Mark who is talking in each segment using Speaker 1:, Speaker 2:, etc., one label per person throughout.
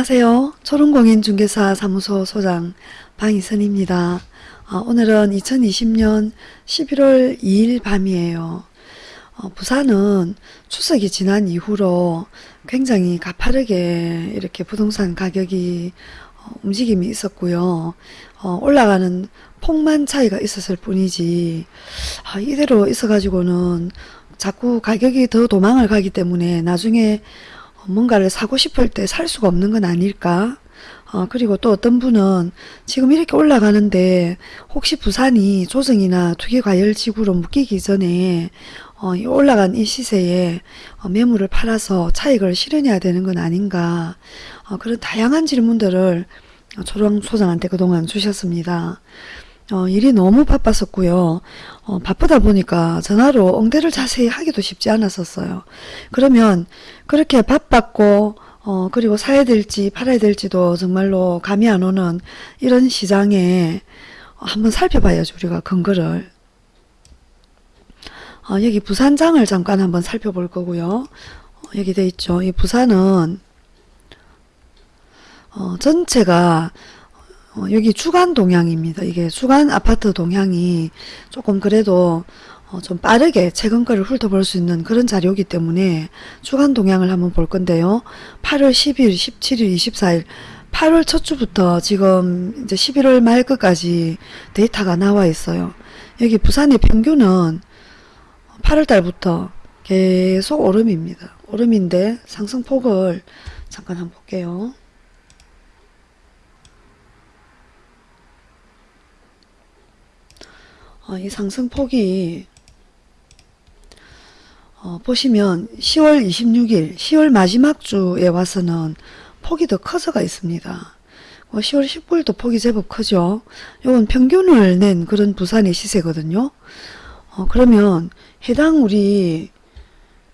Speaker 1: 안녕하세요. 초롱공인중개사 사무소 소장 방희선입니다. 어, 오늘은 2020년 11월 2일 밤이에요. 어, 부산은 추석이 지난 이후로 굉장히 가파르게 이렇게 부동산 가격이 어, 움직임이 있었고요. 어, 올라가는 폭만 차이가 있었을 뿐이지 아, 이대로 있어가지고는 자꾸 가격이 더 도망을 가기 때문에 나중에 뭔가를 사고 싶을 때 살 수가 없는 건 아닐까 어, 그리고 또 어떤 분은 지금 이렇게 올라가는데 혹시 부산이 조정이나 투기과열지구로 묶이기 전에 어, 이 올라간 이 시세에 어, 매물을 팔아서 차익을 실현해야 되는 건 아닌가 어, 그런 다양한 질문들을 초롱 소장한테 그동안 주셨습니다. 어, 일이 너무 바빴었고요. 어, 바쁘다 보니까 전화로 응대를 자세히 하기도 쉽지 않았었어요. 그러면 그렇게 바빴고 어, 그리고 사야 될지 팔아야 될지도 정말로 감이 안 오는 이런 시장에 한번 살펴봐야죠. 우리가 근거를. 어, 여기 부산장을 잠깐 한번 살펴볼 거고요. 어, 여기 돼 있죠. 이 부산은 어, 전체가 어, 여기 주간 동향입니다. 이게 주간 아파트 동향이 조금 그래도 어, 좀 빠르게 최근 거를 훑어볼 수 있는 그런 자료이기 때문에 주간 동향을 한번 볼 건데요. 8월 10일, 17일, 24일 8월 첫 주부터 지금 이제 11월 말 끝까지 데이터가 나와 있어요. 여기 부산의 평균은 8월 달부터 계속 오름입니다. 오름인데 상승폭을 잠깐 한번 볼게요. 어, 이 상승폭이 어, 보시면 10월 26일 10월 마지막 주에 와서는 폭이 더 커져가 있습니다. 어, 10월 19일도 폭이 제법 크죠. 이건 평균을 낸 그런 부산의 시세거든요. 어, 그러면 해당 우리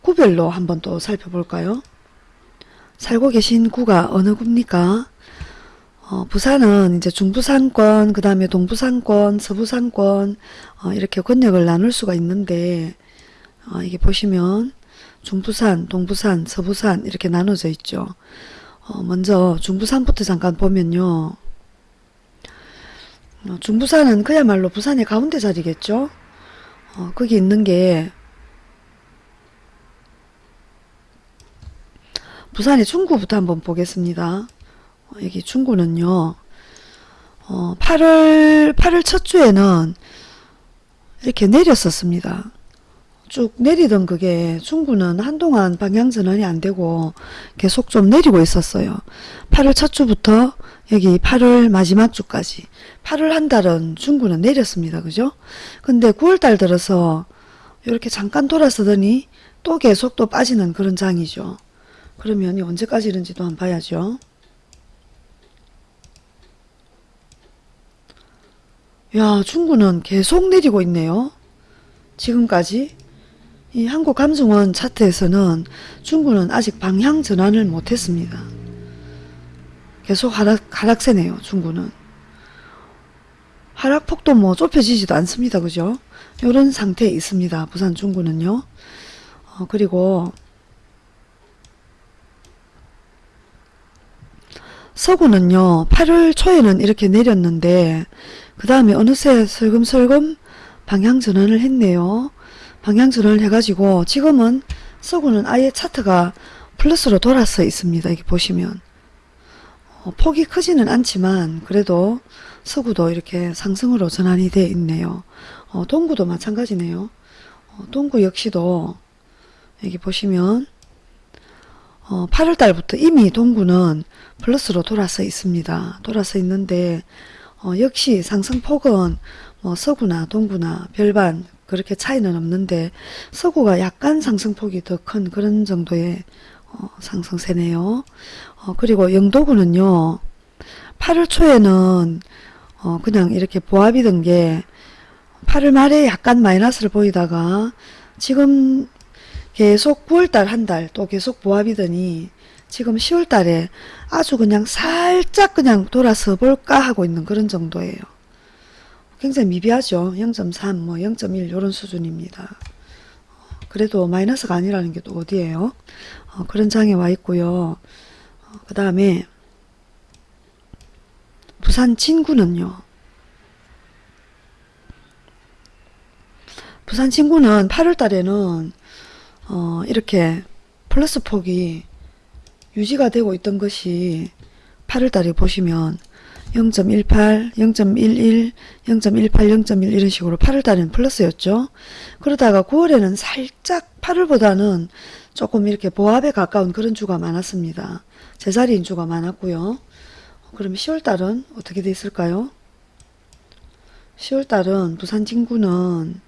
Speaker 1: 구별로 한번 또 살펴볼까요? 살고 계신 구가 어느 구입니까? 어, 부산은 이제 중부산권, 그 다음에 동부산권, 서부산권 어, 이렇게 권역을 나눌 수가 있는데 어, 이게 보시면 중부산, 동부산, 서부산 이렇게 나눠져 있죠. 어, 먼저 중부산부터 잠깐 보면요. 어, 중부산은 그야말로 부산의 가운데 자리겠죠. 어, 거기 있는 게 부산의 중구부터 한번 보겠습니다. 어, 여기 중구는요. 어, 8월 8월 첫 주에는 이렇게 내렸었습니다. 쭉 내리던 그게 중구는 한동안 방향 전환이 안 되고 계속 좀 내리고 있었어요. 8월 첫 주부터 여기 8월 마지막 주까지 8월 한 달은 중구는 내렸습니다. 그죠? 근데 9월 달 들어서 이렇게 잠깐 돌아서더니 또 계속 또 빠지는 그런 장이죠. 그러면 언제까지 이런지도 한번 봐야죠. 야 중구는 계속 내리고 있네요. 지금까지 이 한국감정원 차트에서는 중구는 아직 방향 전환을 못했습니다. 계속 하락, 하락세네요. 중구는. 하락폭도 뭐 좁혀지지도 않습니다. 그죠? 이런 상태에 있습니다. 부산 중구는요. 어, 그리고 서구는요. 8월 초에는 이렇게 내렸는데 그 다음에 어느새 슬금슬금 방향 전환을 했네요. 방향 전환을 해가지고 지금은 서구는 아예 차트가 플러스로 돌아서 있습니다. 이렇게 보시면 어, 폭이 크지는 않지만 그래도 서구도 이렇게 상승으로 전환이 되어 있네요. 어, 동구도 마찬가지네요. 어, 동구 역시도 여기 보시면 8월 어, 달부터 이미 동구는 플러스로 돌아서 있습니다. 돌아서 있는데 어, 역시 상승폭은 뭐 서구나 동구나 별반 그렇게 차이는 없는데 서구가 약간 상승폭이 더 큰 그런 정도의 어, 상승세네요. 어, 그리고 영도구는요. 8월 초에는 어, 그냥 이렇게 보합이던 게 8월 말에 약간 마이너스를 보이다가 지금 계속 9월달 한 달 또 계속 보합이더니 지금 10월 달에 아주 그냥 살짝 그냥 돌아서 볼까 하고 있는 그런 정도예요. 굉장히 미비하죠. 0.3, 뭐 0.1 이런 수준입니다. 그래도 마이너스가 아니라는 게 또 어디예요? 어, 그런 장에 와 있고요. 어, 그 다음에 부산 진구는요. 부산 진구는 8월 달에는 어, 이렇게 플러스 폭이 유지가 되고 있던 것이 8월 달에 보시면 0.18, 0.11, 0.18, 0.1 이런 식으로 8월 달에는 플러스였죠. 그러다가 9월에는 살짝 8월보다는 조금 이렇게 보합에 가까운 그런 주가 많았습니다. 제자리인 주가 많았고요. 그러면 10월 달은 어떻게 돼 있을까요? 10월 달은 부산 진구는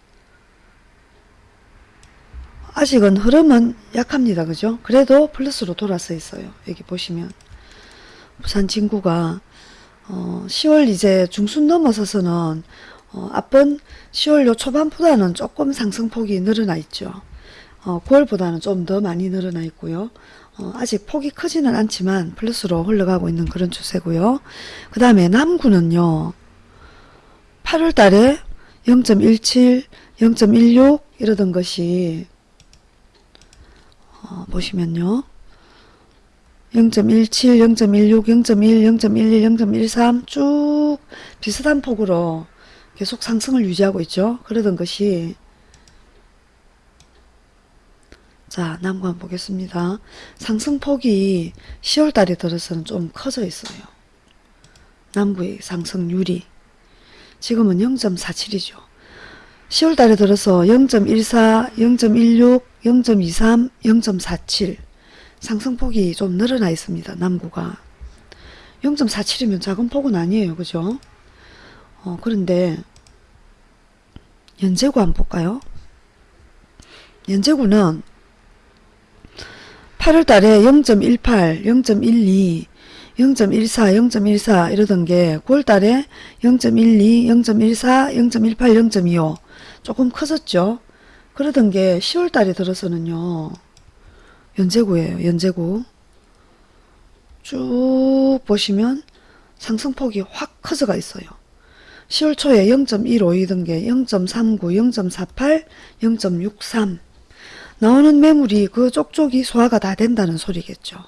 Speaker 1: 아직은 흐름은 약합니다. 그죠? 그래도 플러스로 돌아서 있어요. 여기 보시면 부산 진구가 어, 10월 이제 중순 넘어서서는 어, 앞번 10월 요 초반보다는 조금 상승폭이 늘어나 있죠. 어, 9월보다는 좀 더 많이 늘어나 있고요. 어, 아직 폭이 크지는 않지만 플러스로 흘러가고 있는 그런 추세고요. 그 다음에 남구는요. 8월 달에 0.17, 0.16 이러던 것이 어, 보시면요. 0.17, 0.16, 0.1, 0.11, 0.13 쭉 비슷한 폭으로 계속 상승을 유지하고 있죠. 그러던 것이 자 한번 보겠습니다. 상승폭이 10월 달에 들어서는 좀 커져 있어요. 남구의 상승률이 지금은 0.47이죠. 10월 달에 들어서 0.14, 0.16, 0.23, 0.47 상승폭이 좀 늘어나 있습니다. 남구가 0.47이면 작은 폭은 아니에요. 그죠? 어, 그런데 연제구 한번 볼까요? 연제구는 8월 달에 0.18, 0.12, 0.14, 0.14 이러던 게 9월 달에 0.12, 0.14, 0.18, 0.25 조금 커졌죠. 그러던 게 10월 달에 들어서는요. 연제구예요. 연제구. 쭉 보시면 상승폭이 확 커져가 있어요. 10월 초에 0.15이던 게 0.39, 0.48, 0.63 나오는 매물이 그 쪽쪽이 소화가 다 된다는 소리겠죠.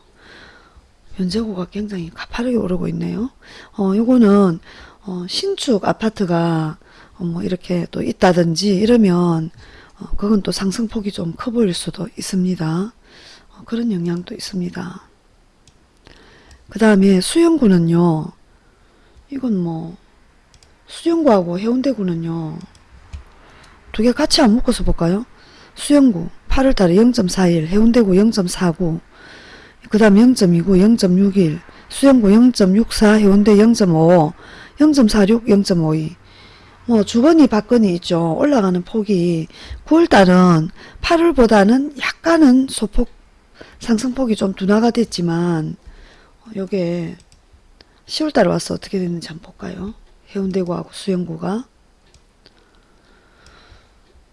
Speaker 1: 연제구가 굉장히 가파르게 오르고 있네요. 어, 요거는 어, 신축 아파트가 어, 뭐 이렇게 또 있다든지 이러면 어, 그건 또 상승폭이 좀 커 보일 수도 있습니다. 어, 그런 영향도 있습니다. 그 다음에 수영구는요. 이건 뭐 수영구하고 해운대구는요. 두 개 같이 안 묶어서 볼까요? 수영구 8월달에 0.41 해운대구 0.49 그 다음 0.29 0.61 수영구 0.64 해운대 0.55 0.46 0.52 뭐 주거니 받거니 있죠. 올라가는 폭이 9월달은 8월보다는 약간은 소폭 상승폭이 좀 둔화가 됐지만 요게 10월달에 와서 어떻게 됐는지 한번 볼까요? 해운대구하고 수영구가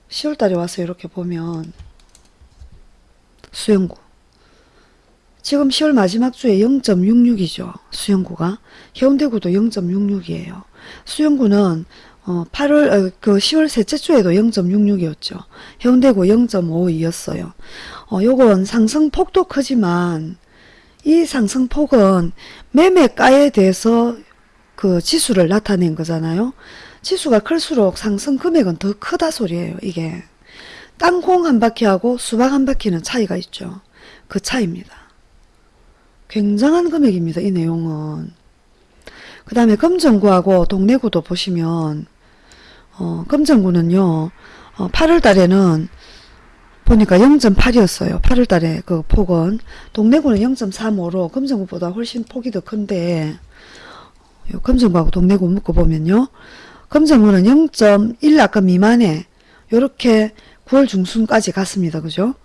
Speaker 1: 10월달에 와서 이렇게 보면 수영구 지금 10월 마지막 주에 0.66이죠. 수영구가 해운대구도 0.66이에요. 수영구는 어, 8월 어, 그 10월 셋째 주에도 0.66이었죠. 해운대구 0.52였어요. 어, 요건 상승폭도 크지만 이 상승폭은 매매가에 대해서 그 지수를 나타낸 거잖아요. 지수가 클수록 상승 금액은 더 크다 소리예요. 이게 땅콩 한 바퀴하고 수박 한 바퀴는 차이가 있죠. 그 차이입니다. 굉장한 금액입니다. 이 내용은. 그 다음에 금정구하고 동래구도 보시면 어, 금정구는요. 어, 8월 달에는 보니까 0.8이었어요. 8월 달에 그 폭은. 동래구는 0.35로 금정구보다 훨씬 폭이 더 큰데 요 금정구하고 동래구 묶어보면요. 금정구는 0.1 아까 미만에 요렇게 9월 중순까지 갔습니다. 그죠?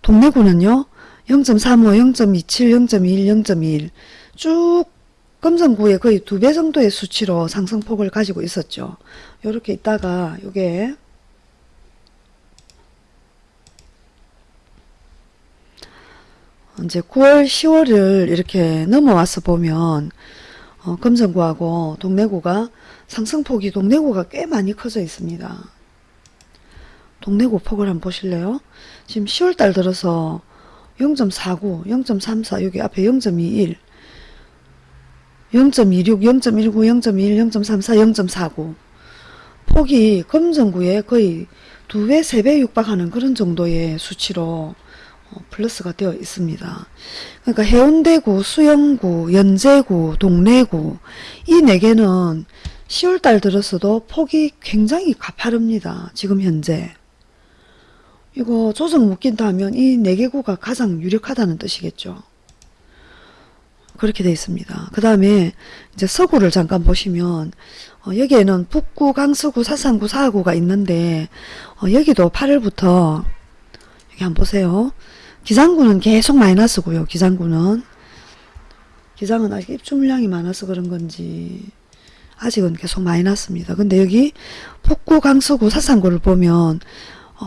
Speaker 1: 동래구는요. 0.35, 0.27, 0.21, 0.21쭉 금정구의 거의 두 배 정도의 수치로 상승폭을 가지고 있었죠. 요렇게 있다가 요게 이제 9월, 10월을 이렇게 넘어와서 보면 어, 금정구하고 동래구가 상승폭이 동래구가 꽤 많이 커져 있습니다. 동래구 폭을 한번 보실래요? 지금 10월달 들어서 0.49, 0.34 여기 앞에 0.21 0.26, 0.19, 0.21, 0.34, 0.49 폭이 금정구에 거의 두 배, 세 배 육박하는 그런 정도의 수치로 어, 플러스가 되어 있습니다. 그러니까 해운대구, 수영구, 연제구, 동래구 이 네 개는 10월달 들었어도 폭이 굉장히 가파릅니다. 지금 현재. 이거 조정 묶인다 하면 이 네 개구가 가장 유력하다는 뜻이겠죠. 그렇게 되어 있습니다. 그 다음에 이제 서구를 잠깐 보시면 어, 여기에는 북구, 강서구, 사상구, 사하구가 있는데 어, 여기도 8월부터 여기 한번 보세요. 기장구는 계속 마이너스고요. 기장구는 기장은 아직 입주 물량이 많아서 그런 건지 아직은 계속 마이너스입니다. 근데 여기 북구, 강서구, 사상구를 보면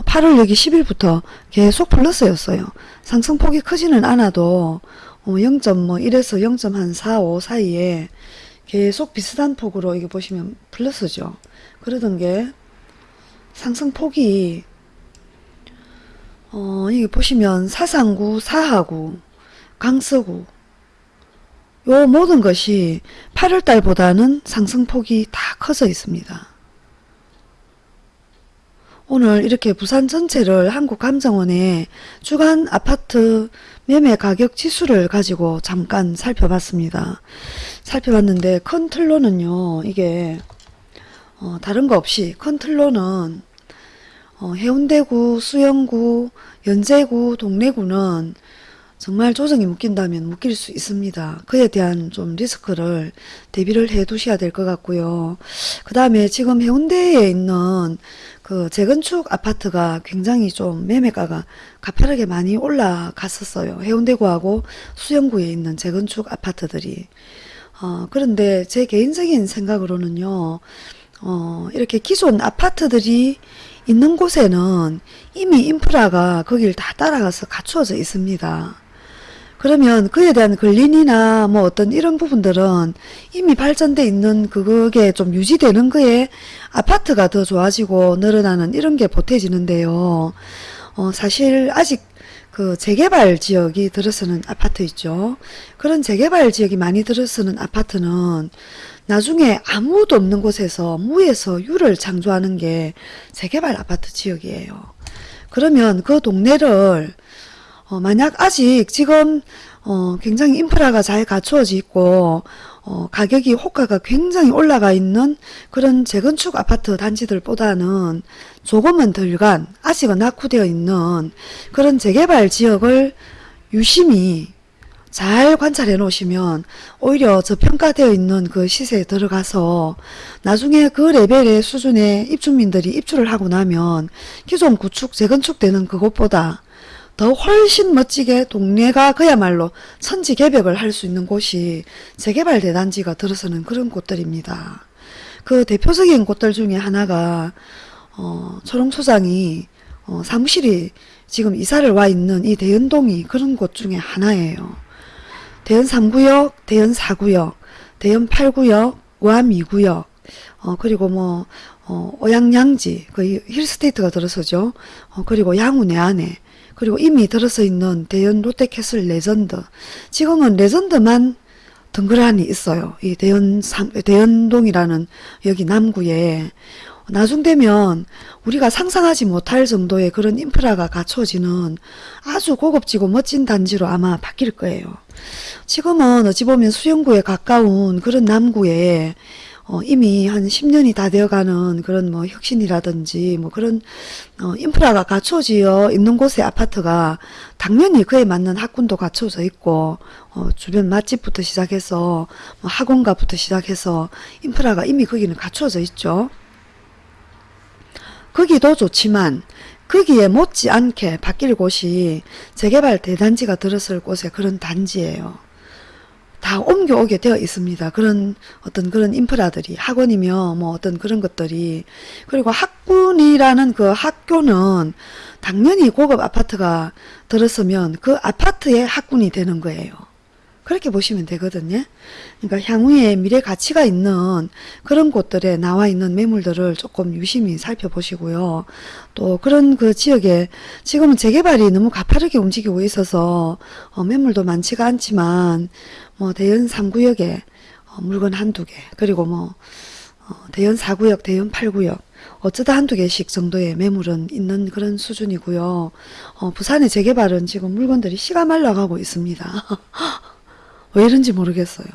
Speaker 1: 8월 여기 10일부터 계속 플러스였어요. 상승폭이 크지는 않아도 0.1에서 0.45 사이에 계속 비슷한 폭으로 이게 보시면 플러스죠. 그러던 게 상승폭이 어 이게 보시면 사상구, 사하구, 강서구 요 모든 것이 8월달보다는 상승폭이 다 커져 있습니다. 오늘 이렇게 부산 전체를 한국감정원의 주간 아파트 매매 가격 지수를 가지고 잠깐 살펴봤습니다. 살펴봤는데 큰 틀로는요. 이게 어, 다른 거 없이 큰 틀로는 어, 해운대구, 수영구, 연제구, 동래구는 정말 조정이 묶인다면 묶일 수 있습니다. 그에 대한 좀 리스크를 대비를 해 두셔야 될 것 같고요. 그 다음에 지금 해운대에 있는 그 재건축 아파트가 굉장히 좀 매매가가 가파르게 많이 올라갔었어요. 해운대구하고 수영구에 있는 재건축 아파트들이. 어, 그런데 제 개인적인 생각으로는요. 어, 이렇게 기존 아파트들이 있는 곳에는 이미 인프라가 거길 다 따라가서 갖추어져 있습니다. 그러면 그에 대한 근린이나 뭐 어떤 이런 부분들은 이미 발전돼 있는 그게 좀 유지되는 거에 아파트가 더 좋아지고 늘어나는 이런 게 보태지는데요. 어, 사실 아직 그 재개발 지역이 들어서는 아파트 있죠. 그런 재개발 지역이 많이 들어서는 아파트는 나중에 아무도 없는 곳에서 무에서 유를 창조하는 게 재개발 아파트 지역이에요. 그러면 그 동네를 어, 만약 아직 지금 어, 굉장히 인프라가 잘 갖추어져 있고 어, 가격이 호가가 굉장히 올라가 있는 그런 재건축 아파트 단지들보다는 조금은 덜간 아직은 낙후되어 있는 그런 재개발 지역을 유심히 잘 관찰해 놓으시면 오히려 저평가되어 있는 그 시세에 들어가서 나중에 그 레벨의 수준의 입주민들이 입주를 하고 나면 기존 구축 재건축 되는 그곳보다 더 훨씬 멋지게 동네가 그야말로 천지개벽을 할 수 있는 곳이 재개발 대단지가 들어서는 그런 곳들입니다. 그 대표적인 곳들 중에 하나가 어, 초롱소장이 어, 사무실이 지금 이사를 와 있는 이 대연동이 그런 곳 중에 하나예요. 대연 3구역, 대연 4구역, 대연 8구역, 우암 2구역, 어, 그리고 뭐, 어, 오양양지, 그 힐스테이트가 들어서죠. 어, 그리고 양우 내 안에, 그리고 이미 들어서 있는 대연 롯데캐슬 레전드. 지금은 레전드만 덩그러니 있어요. 이 대연, 대연동이라는 여기 남구에. 나중 되면 우리가 상상하지 못할 정도의 그런 인프라가 갖춰지는 아주 고급지고 멋진 단지로 아마 바뀔 거예요. 지금은 어찌 보면 수영구에 가까운 그런 남구에 어, 이미 한 10년이 다 되어가는 그런 뭐 혁신이라든지 뭐 그런 어, 인프라가 갖춰져 있는 곳의 아파트가 당연히 그에 맞는 학군도 갖춰져 있고 어, 주변 맛집부터 시작해서 뭐 학원가부터 시작해서 인프라가 이미 거기는 갖춰져 있죠. 거기도 좋지만 거기에 못지않게 바뀔 곳이 재개발 대단지가 들었을 곳에 그런 단지예요. 다 옮겨오게 되어 있습니다. 그런 어떤 그런 인프라들이 학원이며 뭐 어떤 그런 것들이 그리고 학군이라는 그 학교는 당연히 고급 아파트가 들었으면 그 아파트의 학군이 되는 거예요. 그렇게 보시면 되거든요. 그러니까 향후에 미래 가치가 있는 그런 곳들에 나와 있는 매물들을 조금 유심히 살펴보시고요. 또 그런 그 지역에 지금은 재개발이 너무 가파르게 움직이고 있어서 어 매물도 많지가 않지만 뭐 대연 3구역에 어, 물건 한두 개 그리고 뭐 어, 대연 4구역 대연 8구역 어쩌다 한두 개씩 정도의 매물은 있는 그런 수준이고요. 어, 부산의 재개발은 지금 물건들이 씨가 말라가고 있습니다. 왜 이런지 모르겠어요.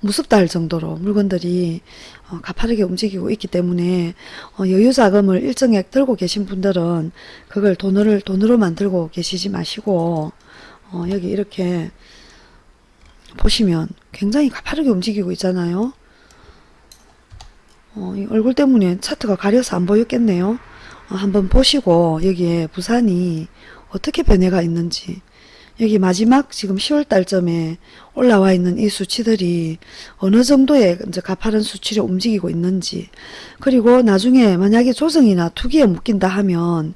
Speaker 1: 무섭다 할 정도로 물건들이 어, 가파르게 움직이고 있기 때문에 어, 여유 자금을 일정액 들고 계신 분들은 그걸 돈을 돈으로만 들고 계시지 마시고 어, 여기 이렇게 보시면 굉장히 가파르게 움직이고 있잖아요. 얼굴 때문에 차트가 가려서 안 보였겠네요. 어, 한번 보시고 여기에 부산이 어떻게 변해가 있는지 여기 마지막 지금 10월 달쯤에 올라와 있는 이 수치들이 어느 정도의 이제 가파른 수치로 움직이고 있는지 그리고 나중에 만약에 조정이나 투기에 묶인다 하면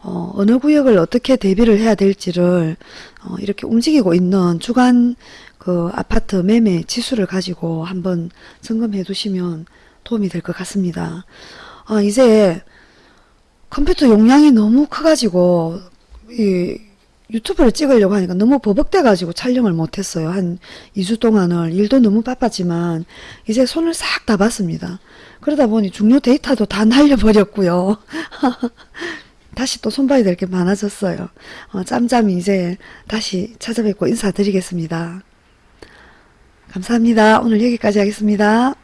Speaker 1: 어, 어느 구역을 어떻게 대비를 해야 될지를 어, 이렇게 움직이고 있는 주간 그 아파트 매매 지수를 가지고 한번 점검해 두시면 도움이 될 것 같습니다. 아, 이제 컴퓨터 용량이 너무 커가지고 이 유튜브를 찍으려고 하니까 너무 버벅대가지고 촬영을 못했어요. 한 2주 동안을 일도 너무 바빴지만 이제 손을 싹 다 봤습니다. 그러다 보니 중요 데이터도 다 날려버렸고요. 다시 또 손봐야 될 게 많아졌어요. 어, 짬짬이 이제 다시 찾아뵙고 인사드리겠습니다. 감사합니다. 오늘 여기까지 하겠습니다.